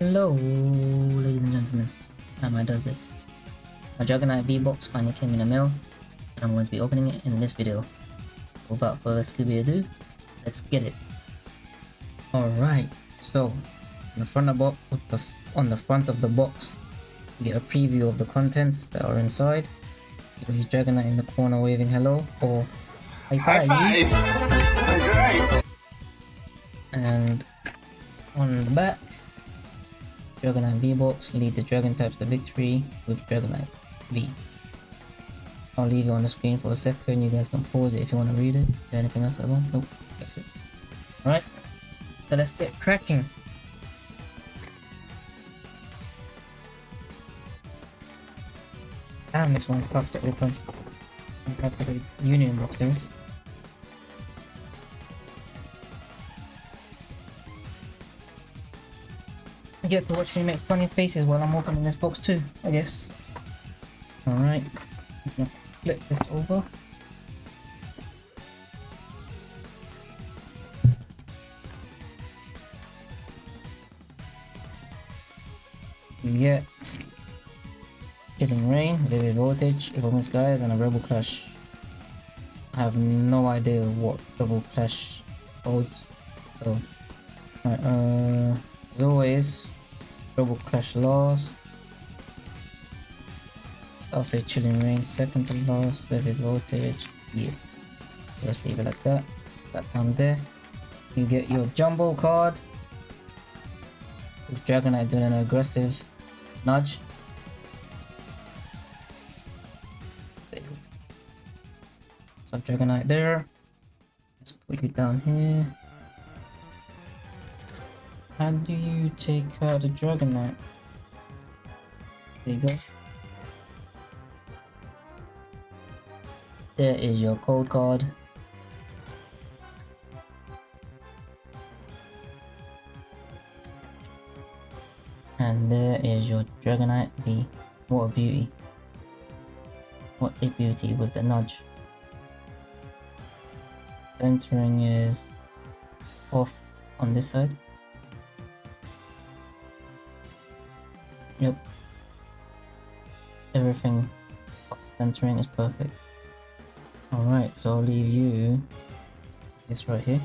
Hello, ladies and gentlemen. How does this? My Dragonite V-Box finally came in the mail, and I'm going to be opening it in this video. Without further Scooby ado, let's get it. Alright, so on the front of the, the on the front of the box, you get a preview of the contents that are inside. You got Dragonite in the corner waving hello or high five. High five. And on the back, Dragonite V-Box, lead the Dragon types to victory with Dragonite V. I'll leave you on the screen for a second, you guys can pause it if you want to read it. Is there anything else I want? Nope, that's it. Alright, so let's get cracking. Damn, this one's tough to open. Compared to the Union boxes. I get to watch me make funny faces while I'm opening this box too, I guess. Alright. Flip this over. You get Reign, Vivid Voltage, Evolving Skies, and a Rebel Clash. I have no idea what Rebel Clash holds, so... Right, uh... As always, Rebel Clash last. I'll say Chilling Reign second to last, Vivid Voltage, yeah. Just leave it like that. That down there. You get your Jumbo card. With Dragonite doing an aggressive nudge. So Dragonite there. Let's put you down here. How do you take out the Dragonite? There you go. There is your code card. And there is your Dragonite V. What a beauty. What a beauty with the nudge. Centering is off on this side. Yep. Everything centering is perfect. Alright, so I'll leave you this right here.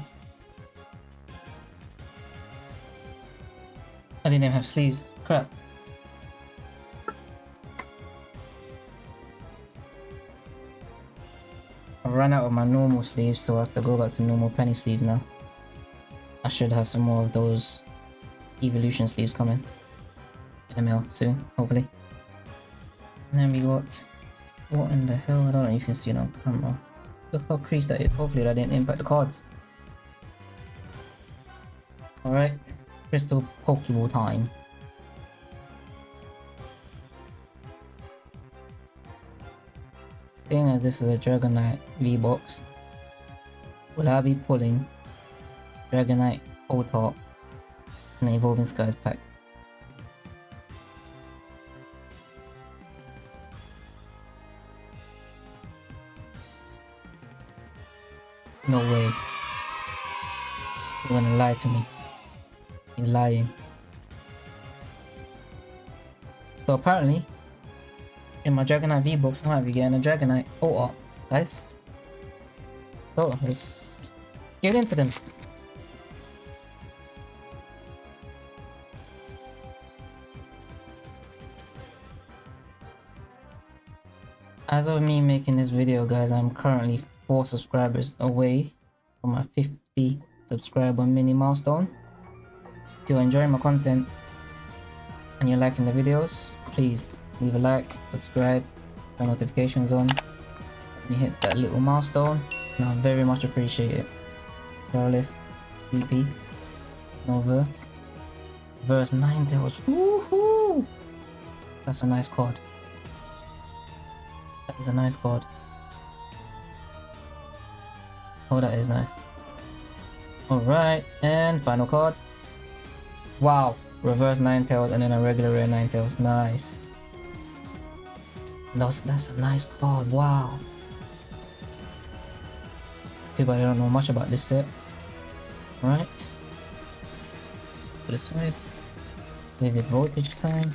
I didn't even have sleeves. Crap. I ran out of my normal sleeves, so I have to go back to normal penny sleeves now. I should have some more of those evolution sleeves coming in the mail soon, hopefully. And then we got what in the hell? I don't know if you can see um, uh, it on camera. Look how creased that is. Hopefully that didn't impact the cards. Alright. Crystal Pokeball time. Seeing as this is a Dragonite V-Box, will I be pulling Dragonite in the Evolving Skies pack? You're gonna lie to me. You're lying. So apparently, in my Dragonite V-Box, I might be getting a Dragonite Oh, guys. So, let's get into them. As of me making this video guys, I'm currently 4 subscribers away from my 50 subscriber mini milestone. If you're enjoying my content and you're liking the videos, please leave a like, subscribe, turn notifications on. Let me hit that little milestone and I very much appreciate it. Charlotte, VP, Nova, verse Ninetales. Woohoo! That's a nice card. That is a nice card. Oh, that is nice. Alright, and final card. Wow, reverse Ninetales and then a regular rare Ninetales. Nice. That's, that's a nice card, wow. Bad I don't know much about this set. Alright. Put it aside. Vivid voltage time.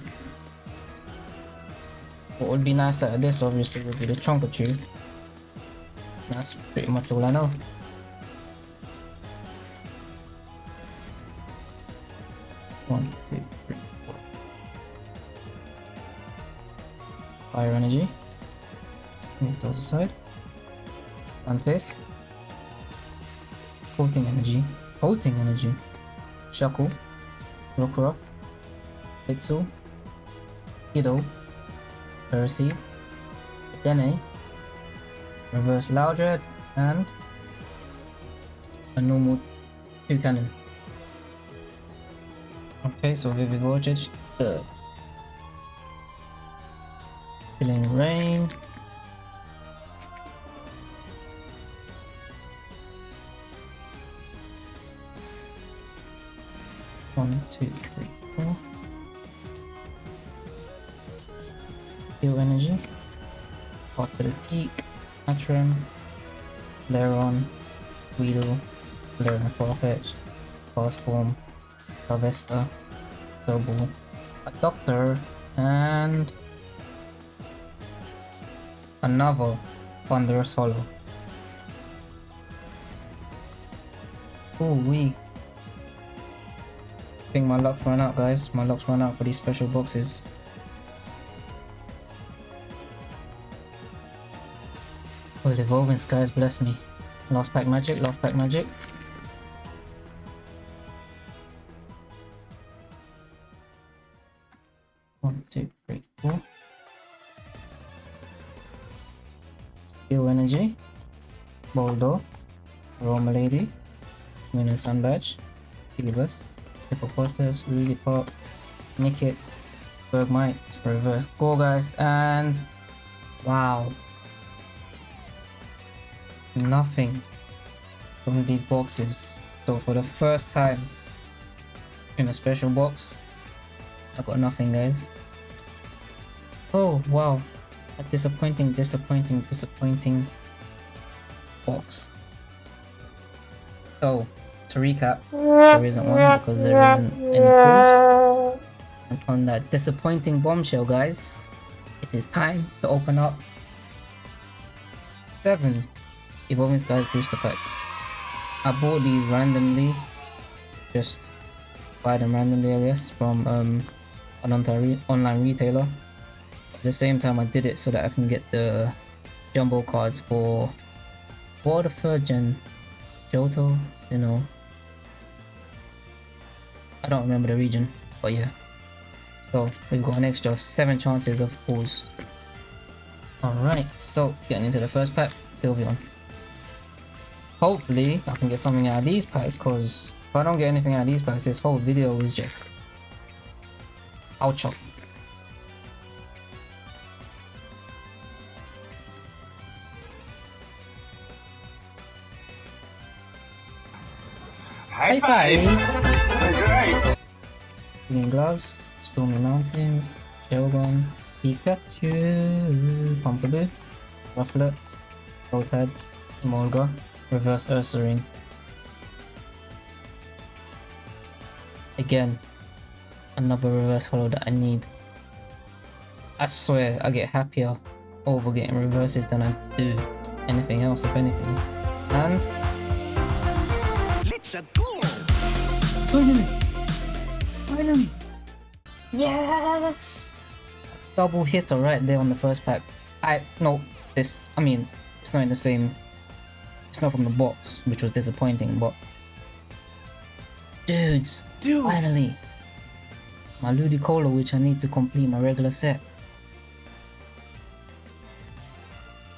What would be nice out of this obviously would be the chonker tube. That's pretty much all I know. One, two, three, four. Fire energy. Move those aside. face. Coating energy. Coating energy. Shuckle. Rockruff. Pixel. Kiddo. Percy. Dene. Reverse Loudred. And a normal two cannon. Okay, so Vivid Voltage. Third. Chilling Reign. One, two, three, four. Heal energy. Hot to the peak. Atron. Leron. Weedle. Leron Farfetch. Fast Form. Sylvester. Double. A Doctor. And another Thunderous Hollow. Oh, we. I think my luck ran out, guys. My luck's run out for these special boxes. Oh, the evolving skies bless me. Lost pack magic, lost pack magic. Moon Sun Badge. Philibus. Hippopotamus, Lillipop, Nickit, Bergmite, Reverse Gourgeist, and wow. Nothing from these boxes. So for the first time in a special box, I got nothing guys. Oh wow. A disappointing, disappointing, disappointing box. So to recap, there isn't one because there isn't any proof. And on that disappointing bombshell, guys, it is time to open up seven Evolving Skies booster packs. I bought these randomly, just buy them randomly, I guess, from um, an online retailer. At the same time, I did it so that I can get the jumbo cards for for the third Johto, Sinnoh, I don't remember the region, but yeah. So we've got an extra 7 chances of pulls. Alright, so getting into the first pack, Sylveon. Hopefully I can get something out of these packs because if I don't get anything out of these packs, this whole video is just ouch. High five! Green Gloves, Stormy Mountains, Shelgon, Pikachu, Pumpkaboo, Rufflet, Goldhead, Molga, Reverse Ursaring. Again, another reverse hollow that I need. I swear I get happier over getting reverses than I do anything else if anything. And Let's go! Finally! Yes! Double hitter right there on the first pack. I, no, this, I mean, it's not in the same, it's not from the box, which was disappointing, but... Dudes! Dude. Finally! My Ludicolo, which I need to complete my regular set.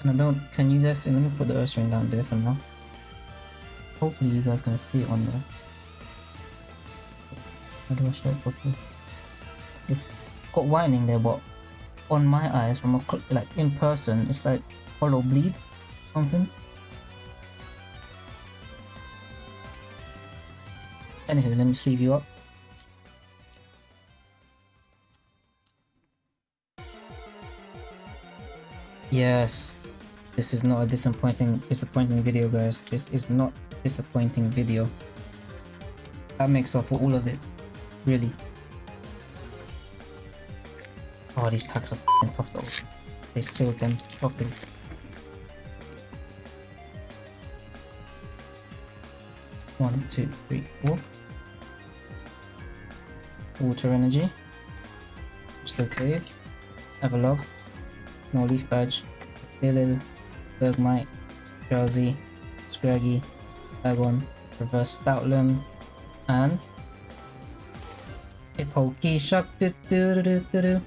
And I don't, can you guys see, let me put the Ursaring down there for now. Hopefully you guys can see it on there. How do I show it properly? It's got whining there, but on my eyes, from a like in person, it's like hollow bleed, something. Anyway, let me sleeve you up. Yes, this is not a disappointing disappointing video, guys. This is not disappointing video. That makes up for all of it really. Oh, these packs are though. They sealed them properly. One, two, three, four. Water energy. Still cave. Everlog. No leaf badge. Lilil. Bergmite. Drowzee. Scraggy. Bagon. Reverse Stoutland. And a Pokey Shock. Do, do, do, do, do.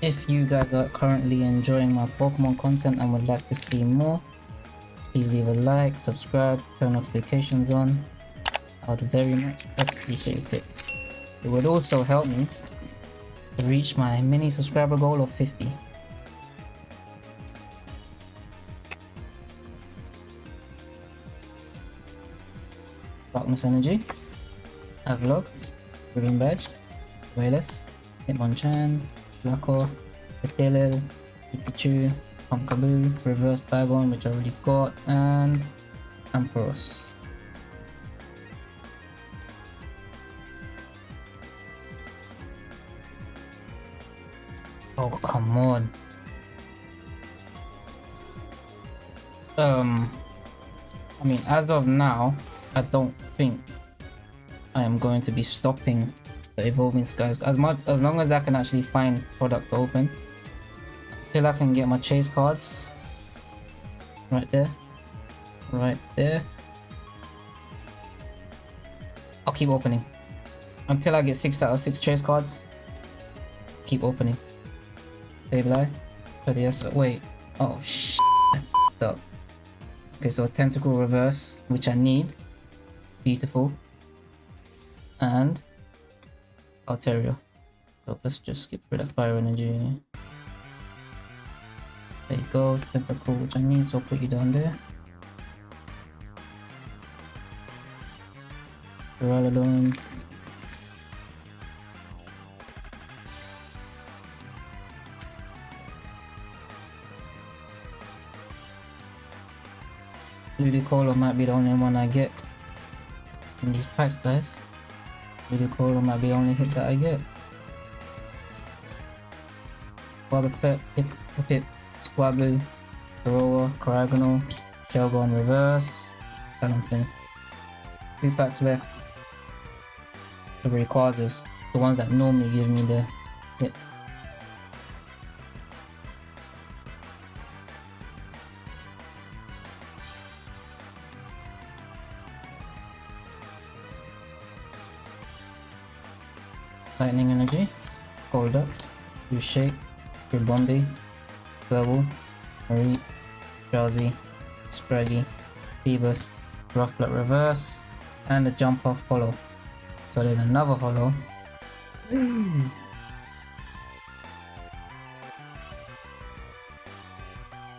If you guys are currently enjoying my Pokemon content and would like to see more, please leave a like, subscribe, turn notifications on. I would very much appreciate it. It would also help me to reach my mini subscriber goal of 50. Energy, Avalok, Ribbon Badge, Wayless, Hitmonchan, Blacko, Petilil, Pikachu, Pumpkaboo, Reverse Bagon which I already got, and Ampharos. Oh come on. Um I mean as of now I don't think I am going to be stopping the evolving skies. As much as long as I can actually find product to open. Till I can get my chase cards. Right there. Right there. I'll keep opening. Until I get six out of six chase cards. Keep opening. Sableye Pedias wait. Oh shit. Up. Okay so Tentacool reverse which I need beautiful and Altaria. So let's just skip rid of fire energy. There you go, Tentacool which I need, so I'll put you down there. Duraludon. Ludicolo might be the only one I get in these packs guys. Really cool, might be the only hit that I get. Wobbuffet, Pip, Pip, Swablu, Toroa, Coragano, Shelgon Reverse, Talonflame. Two packs left. The Rayquazas, the ones that normally give me the hit. Lightning Energy, cold up, you Shake, Bombay, Gobble, Marie, Drowzee, Scraggy, Phoebus, Rough Blood Reverse, and a Jump Off Hollow. So there's another Hollow. Hmm.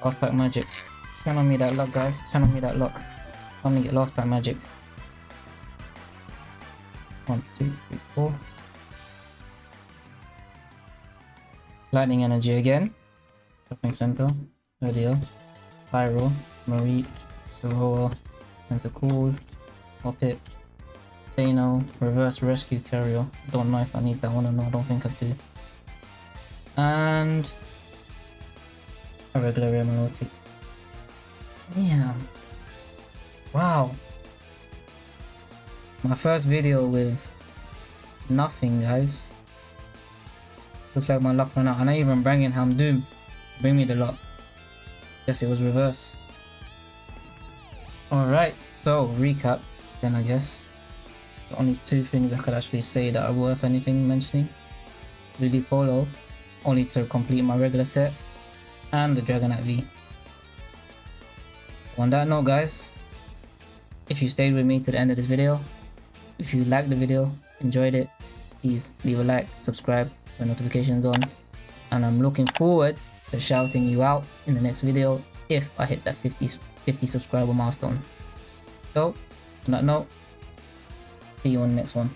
Lost Pack Magic. Channel me that luck guys, channel me that luck. Let me get Lost Pack Magic. One, two, three, four. Lightning Energy again. Shopping Center. Radio. Pyro. Marie. Aurora. Tentacool. Hoppip. Dano. Reverse Rescue Carrier. Don't know if I need that one or not. I don't think I do. And a regular Remonotic. Yeah. Wow. My first video with nothing guys. Looks like my luck ran out. And I even bring in Houndoom. Bring me the luck. Guess it was reverse. Alright, so recap then I guess. The only two things I could actually say that are worth anything mentioning. Ludicolo, only to complete my regular set. And the Dragonite V. So on that note guys, if you stayed with me to the end of this video, if you liked the video, enjoyed it, please leave a like, subscribe, turn notifications on and I'm looking forward to shouting you out in the next video if I hit that 50, 50 subscriber milestone. So, on that note, see you on the next one.